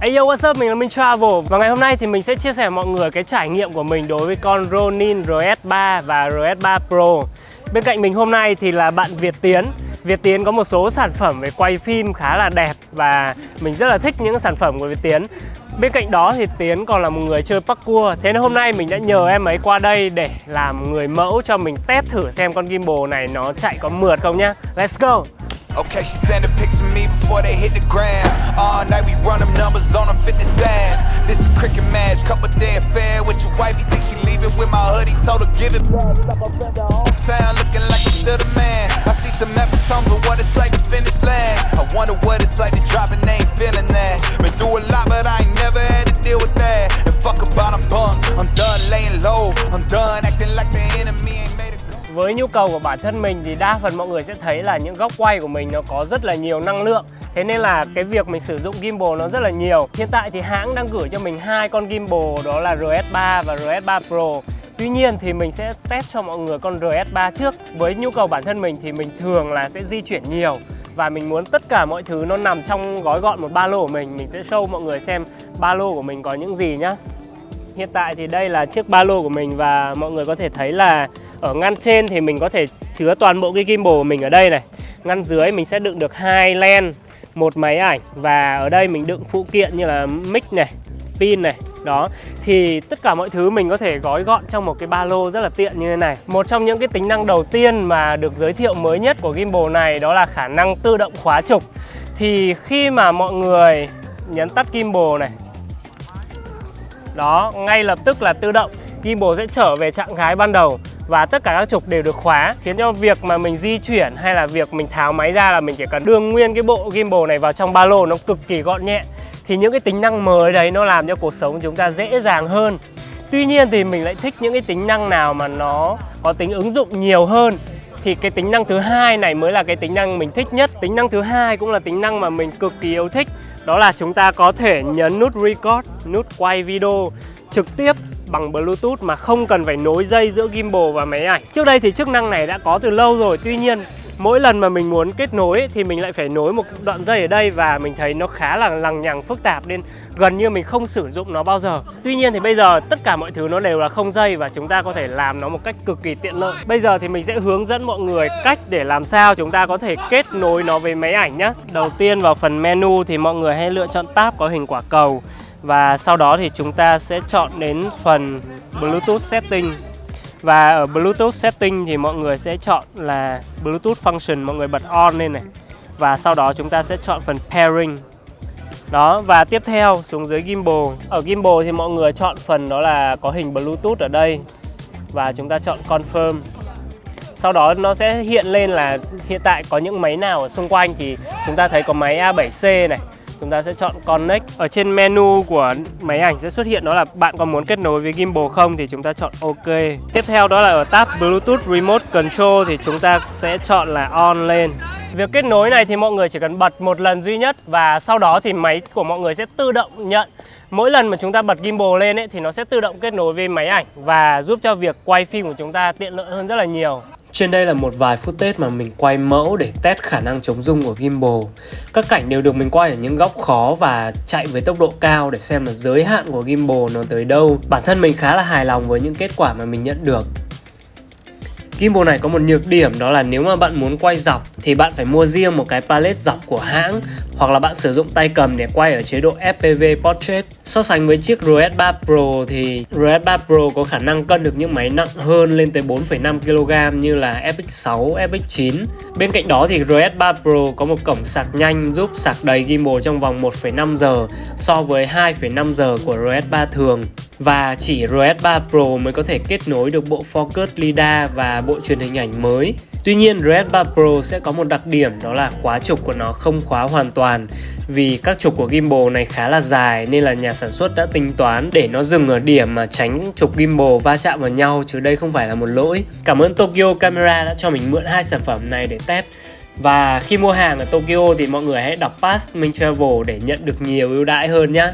Hey yo what's up, mình là Minh Travel. Và ngày hôm nay thì mình sẽ chia sẻ mọi người cái trải nghiệm của mình đối với con Ronin RS3 và RS3 Pro. Bên cạnh mình hôm nay thì là bạn Việt Tiến. Việt Tiến có một số sản phẩm về quay phim khá là đẹp và mình rất là thích những sản phẩm của Việt Tiến. Bên cạnh đó thì Tiến còn là một người chơi parkour. Thế nên hôm nay mình đã nhờ em ấy qua đây để làm người mẫu cho mình test thử xem con gimbal này nó chạy có mượt không nhá. Let's go. Okay, she's before they hit the ground. All night we run them numbers on a fitness app. This is cricket match, couple day affair with your wife. You think she leaving with my hoodie? Told her give it back. Town looking like I'm still the man. I see some epitomes of what it's like to finish last. I wonder what it's like to drop and ain't feeling that. Been through a lot, but I ain't never had to deal with that. And fuck about I'm bunk. I'm done laying low. I'm done Với nhu cầu của bản thân mình thì đa phần mọi người sẽ thấy là những góc quay của mình nó có rất là nhiều năng lượng. Thế nên là cái việc mình sử dụng gimbal nó rất là nhiều. Hiện tại thì hãng đang gửi cho mình hai con gimbal, đó là RS3 và RS3 Pro. Tuy nhiên thì mình sẽ test cho mọi người con RS3 trước. Với nhu cầu bản thân mình thì mình thường là sẽ di chuyển nhiều Và mình muốn tất cả mọi thứ nó nằm trong gói gọn một ba lô của mình. Mình sẽ show mọi người xem ba lô của mình có những gì nhá. Hiện tại thì đây là chiếc ba lô của mình và mọi người có thể thấy là ở ngăn trên thì mình có thể chứa toàn bộ cái gimbal của mình ở đây này. Ngăn dưới mình sẽ đựng được hai len, một máy ảnh và ở đây mình đựng phụ kiện như là mic này, pin này. Đó, thì tất cả mọi thứ mình có thể gói gọn trong một cái ba lô rất là tiện như thế này. Một trong những cái tính năng đầu tiên mà được giới thiệu mới nhất của gimbal này đó là khả năng tự động khóa trục. Thì khi mà mọi người nhấn tắt gimbal này, đó, ngay lập tức là tự động gimbal sẽ trở về trạng thái ban đầu và tất cả các trục đều được khóa, khiến cho việc mà mình di chuyển hay là việc mình tháo máy ra là mình chỉ cần đưa nguyên cái bộ gimbal này vào trong ba lô nó cực kỳ gọn nhẹ, thì những cái tính năng mới đấy nó làm cho cuộc sống chúng ta dễ dàng hơn. Tuy nhiên thì mình lại thích những cái tính năng nào mà nó có tính ứng dụng nhiều hơn, thì cái tính năng thứ hai này mới là cái tính năng mình thích nhất. Tính năng thứ hai cũng là tính năng mà mình cực kỳ yêu thích, đó là chúng ta có thể nhấn nút record, nút quay video trực tiếp bằng Bluetooth mà không cần phải nối dây giữa gimbal và máy ảnh. Trước đây thì chức năng này đã có từ lâu rồi, tuy nhiên mỗi lần mà mình muốn kết nối thì mình lại phải nối một đoạn dây ở đây và mình thấy nó khá là lằng nhằng phức tạp nên gần như mình không sử dụng nó bao giờ. Tuy nhiên thì bây giờ tất cả mọi thứ nó đều là không dây và chúng ta có thể làm nó một cách cực kỳ tiện lợi. Bây giờ thì mình sẽ hướng dẫn mọi người cách để làm sao chúng ta có thể kết nối nó với máy ảnh nhé. Đầu tiên vào phần menu thì mọi người hãy lựa chọn tab có hình quả cầu và sau đó thì chúng ta sẽ chọn đến phần Bluetooth Setting. Và ở Bluetooth Setting thì mọi người sẽ chọn là Bluetooth Function, mọi người bật on lên này. Và sau đó chúng ta sẽ chọn phần Pairing. Đó, và tiếp theo xuống dưới gimbal. Ở gimbal thì mọi người chọn phần đó là có hình Bluetooth ở đây. Và chúng ta chọn Confirm. Sau đó nó sẽ hiện lên là hiện tại có những máy nào ở xung quanh thì chúng ta thấy có máy A7C này chúng ta sẽ chọn Connect. Ở trên menu của máy ảnh sẽ xuất hiện đó là bạn có muốn kết nối với gimbal không thì chúng ta chọn OK. Tiếp theo đó là ở tab Bluetooth Remote Control thì chúng ta sẽ chọn là on lên. Việc kết nối này thì mọi người chỉ cần bật một lần duy nhất và sau đó thì máy của mọi người sẽ tự động nhận. Mỗi lần mà chúng ta bật gimbal lên ấy thì nó sẽ tự động kết nối với máy ảnh và giúp cho việc quay phim của chúng ta tiện lợi hơn rất là nhiều. Trên đây là một vài footage mà mình quay mẫu để test khả năng chống rung của gimbal. Các cảnh đều được mình quay ở những góc khó và chạy với tốc độ cao để xem là giới hạn của gimbal nó tới đâu. Bản thân mình khá là hài lòng với những kết quả mà mình nhận được. Gimbal này có một nhược điểm đó là nếu mà bạn muốn quay dọc thì bạn phải mua riêng một cái palette dọc của hãng hoặc là bạn sử dụng tay cầm để quay ở chế độ FPV Portrait. So sánh với chiếc RS3 Pro thì RS3 Pro có khả năng cân được những máy nặng hơn lên tới 4,5 kg như là FX6, FX9. Bên cạnh đó thì RS3 Pro có một cổng sạc nhanh giúp sạc đầy gimbal trong vòng 1,5 giờ so với 2,5 giờ của RS3 thường. Và chỉ RS3 Pro mới có thể kết nối được bộ Focus LiDAR và bộ truyền hình ảnh mới. Tuy nhiên, Red 3 Pro sẽ có một đặc điểm, đó là khóa trục của nó không khóa hoàn toàn vì các trục của gimbal này khá là dài nên là nhà sản xuất đã tính toán để nó dừng ở điểm mà tránh trục gimbal va chạm vào nhau, chứ đây không phải là một lỗi. Cảm ơn Tokyo Camera đã cho mình mượn hai sản phẩm này để test. Và khi mua hàng ở Tokyo thì mọi người hãy đọc pass Minh Travel để nhận được nhiều ưu đãi hơn nhé.